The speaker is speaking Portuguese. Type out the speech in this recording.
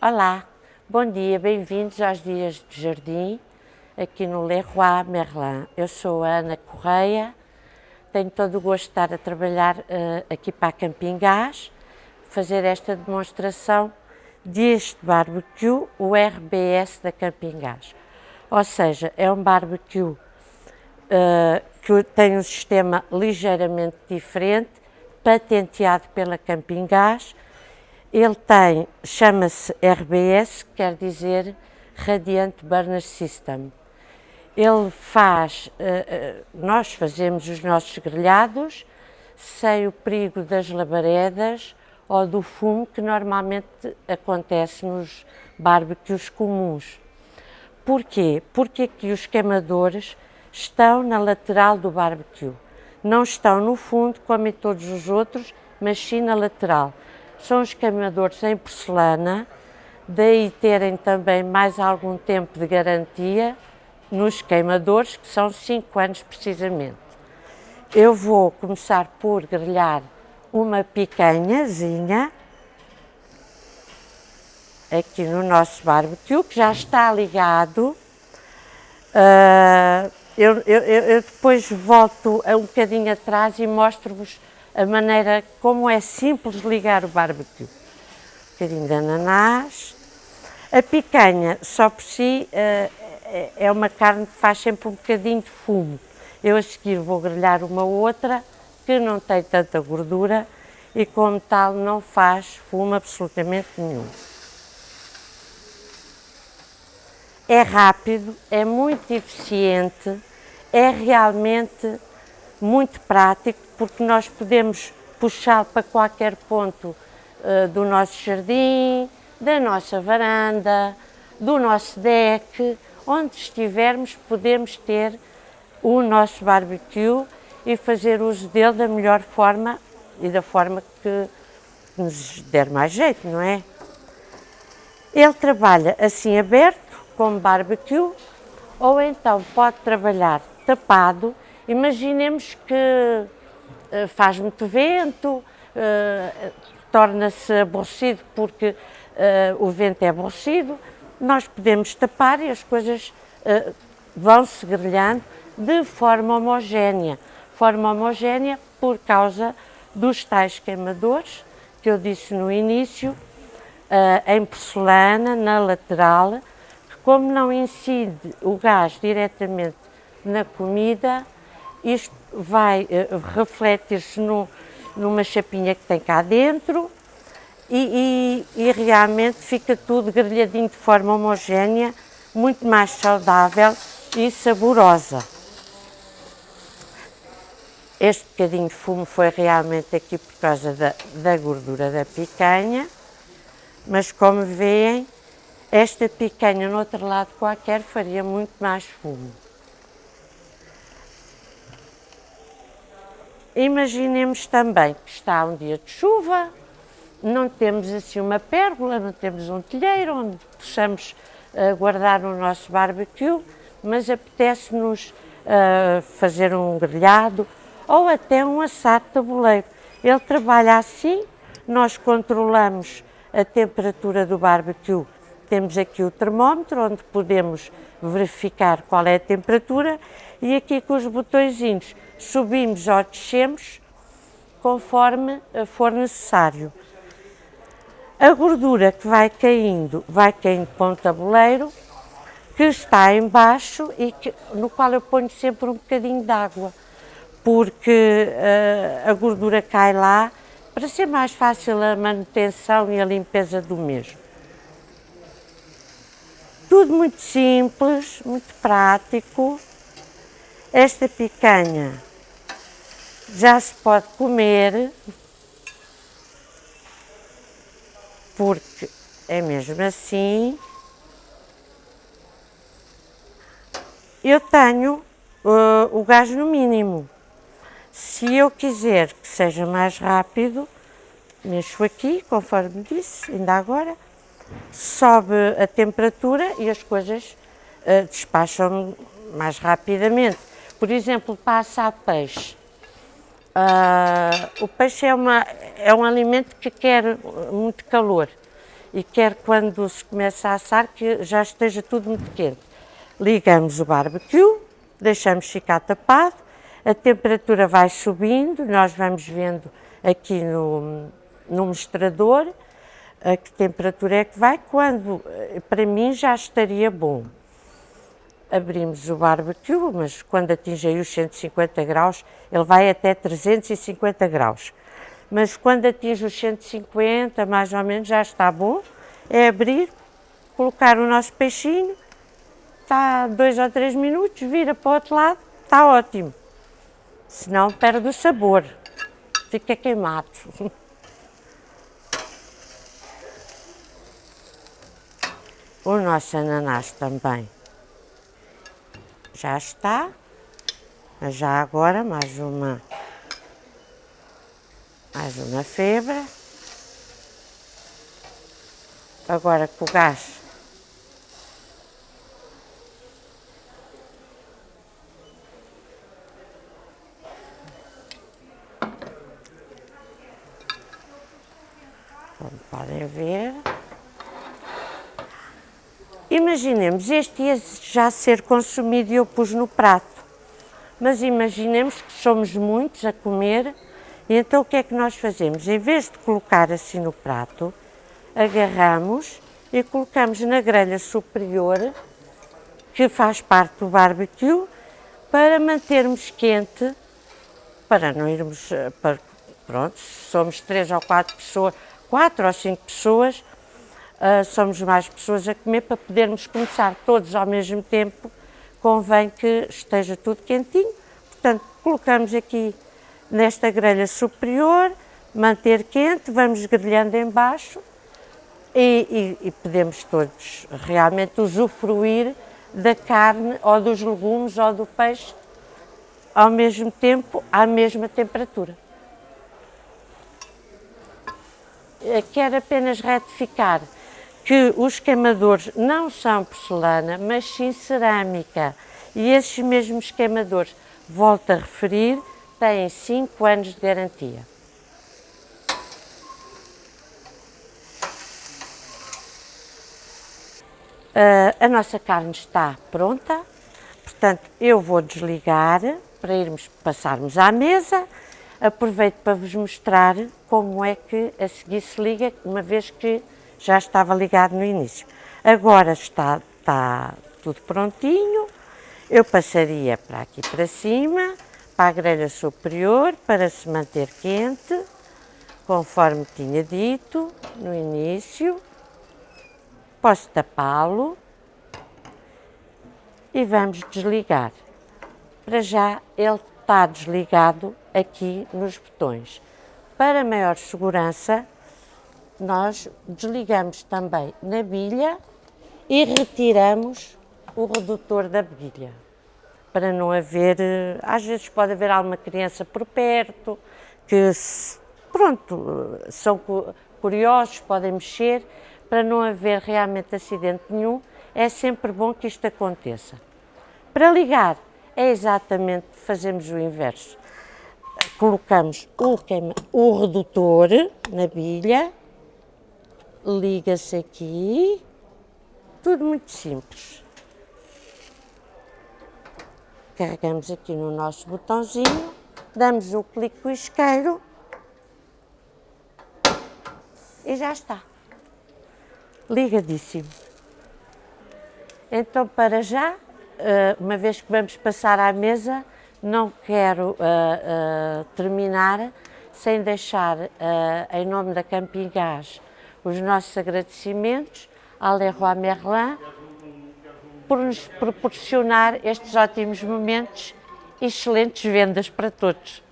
Olá, bom dia, bem-vindos aos Dias de Jardim, aqui no Leroy Merlin. Eu sou a Ana Correia, tenho todo o gosto de estar a trabalhar uh, aqui para a Camping Gás, fazer esta demonstração deste barbecue, o RBS da Camping Gás. Ou seja, é um barbecue uh, que tem um sistema ligeiramente diferente, patenteado pela Camping Gás. Ele tem, chama-se RBS, quer dizer Radiant Burner System. Ele faz, uh, uh, nós fazemos os nossos grelhados sem o perigo das labaredas ou do fumo que normalmente acontece nos barbecues comuns. Porquê? Porque aqui os queimadores estão na lateral do barbecue. Não estão no fundo, como em todos os outros, mas sim na lateral. São os queimadores em porcelana, daí terem também mais algum tempo de garantia nos queimadores, que são 5 anos precisamente. Eu vou começar por grelhar uma picanhazinha aqui no nosso barbecue, que já está ligado. Uh, eu, eu, eu, depois volto um bocadinho atrás e mostro-vos a maneira como é simples ligar o barbecue. Um bocadinho de ananás. A picanha, só por si, uh, é uma carne que faz sempre um bocadinho de fumo. Eu a seguir vou grelhar uma outra que não tem tanta gordura e como tal não faz fumo absolutamente nenhum. é rápido, é muito eficiente, é realmente muito prático, porque nós podemos puxá-lo para qualquer ponto uh, do nosso jardim, da nossa varanda, do nosso deck, onde estivermos podemos ter o nosso barbecue e fazer uso dele da melhor forma e da forma que nos der mais jeito, não é? Ele trabalha assim aberto, como barbecue, ou então pode trabalhar tapado. Imaginemos que uh, faz muito vento, uh, torna-se aborrecido porque uh, o vento é aborrecido, nós podemos tapar e as coisas vão-se grelhando de forma homogénea. Forma homogénea por causa dos tais queimadores que eu disse no início, em porcelana, na lateral, como não incide o gás diretamente na comida, isto vai uh, refletir-se numa chapinha que tem cá dentro e, e, e, realmente fica tudo grelhadinho de forma homogénea, muito mais saudável e saborosa. Este bocadinho de fumo foi realmente aqui por causa da, da gordura da picanha, mas como veem, esta picanha no outro lado qualquer faria muito mais fumo. Imaginemos também que está um dia de chuva, não temos assim uma pérgola, não temos um telheiro onde possamos uh, guardar o nosso barbecue, mas apetece-nos uh, fazer um grelhado ou até um assado tabuleiro. Ele trabalha assim, nós controlamos a temperatura do barbecue temos aqui o termómetro, onde podemos verificar qual é a temperatura e aqui com os botõezinhos subimos ou descemos conforme for necessário. A gordura que vai caindo, vai caindo para um tabuleiro que está embaixo e que, no qual eu ponho sempre um bocadinho de água, porque uh, a gordura cai lá para ser mais fácil a manutenção e a limpeza do mesmo. Tudo muito simples, muito prático. Esta picanha já se pode comer, porque é mesmo assim. Eu tenho uh, o gás no mínimo. Se eu quiser que seja mais rápido, mexo aqui, conforme disse, ainda agora, sobe a temperatura e as coisas uh, despacham mais rapidamente. Por exemplo, passa a peixe. Uh, o peixe é, uma, é um alimento que quer muito calor e quero quando se começa a assar que já esteja tudo muito quente. Ligamos o barbecue, deixamos ficar tapado, a temperatura vai subindo, nós vamos vendo aqui no, no mostrador a que temperatura é que vai, quando para mim já estaria bom. Abrimos o barbecue, mas quando atinge os 150 graus, ele vai até 350 graus. Mas quando atinge os 150, mais ou menos, já está bom. É abrir, colocar o nosso peixinho, está dois ou três minutos, vira para o outro lado, está ótimo. Senão perde o sabor, fica queimado. O nosso ananás também já está, já agora mais uma, mais uma febra. Agora com o gás Como podem ver. Imaginemos este ia já ser consumido e eu pus no prato, mas imaginemos que somos muitos a comer e então o que é que nós fazemos? Em vez de colocar assim no prato, agarramos e colocamos na grelha superior, que faz parte do barbecue, para mantermos quente, para não irmos, eh, para, pronto, somos três ou quatro pessoas, quatro ou cinco pessoas, uh, somos mais pessoas a comer, para podermos começar todos ao mesmo tempo, convém que esteja tudo quentinho. Portanto, colocamos aqui nesta grelha superior, manter quente, vamos grelhando embaixo e, e, e podemos todos realmente usufruir da carne ou dos legumes ou do peixe ao mesmo tempo, à mesma temperatura. Quero apenas retificar que os queimadores não são porcelana, mas sim cerâmica. E esses mesmos queimadores, volto a referir, têm 5 anos de garantia. Uh, a nossa carne está pronta, portanto eu vou desligar para irmos passarmos à mesa. Aproveito para vos mostrar como é que a seguir se liga, uma vez que já estava ligado no início. Agora está, está tudo prontinho, eu passaria para aqui para cima, para a grelha superior, para se manter quente, conforme tinha dito no início. Posso tapá-lo e vamos desligar. Para já ele está desligado aqui nos botões. Para maior segurança, nós desligamos também na bilha e retiramos o redutor da bilha, para não haver, eh, às vezes pode haver alguma criança por perto, que pronto, são curiosos, podem mexer, para não haver realmente acidente nenhum, é sempre bom que isto aconteça. Para ligar, é exatamente, fazemos o inverso. Colocamos o, o redutor na bilha, liga-se aqui, tudo muito simples. Carregamos aqui no nosso botãozinho, damos um clique com o isqueiro e já está. Ligadíssimo. Então, para já, eh, uma vez que vamos passar à mesa, não quero uh, uh, terminar sem deixar, em nome da Camping Gás, os nossos agradecimentos à Leroy Merlin por nos proporcionar estes ótimos momentos e excelentes vendas para todos.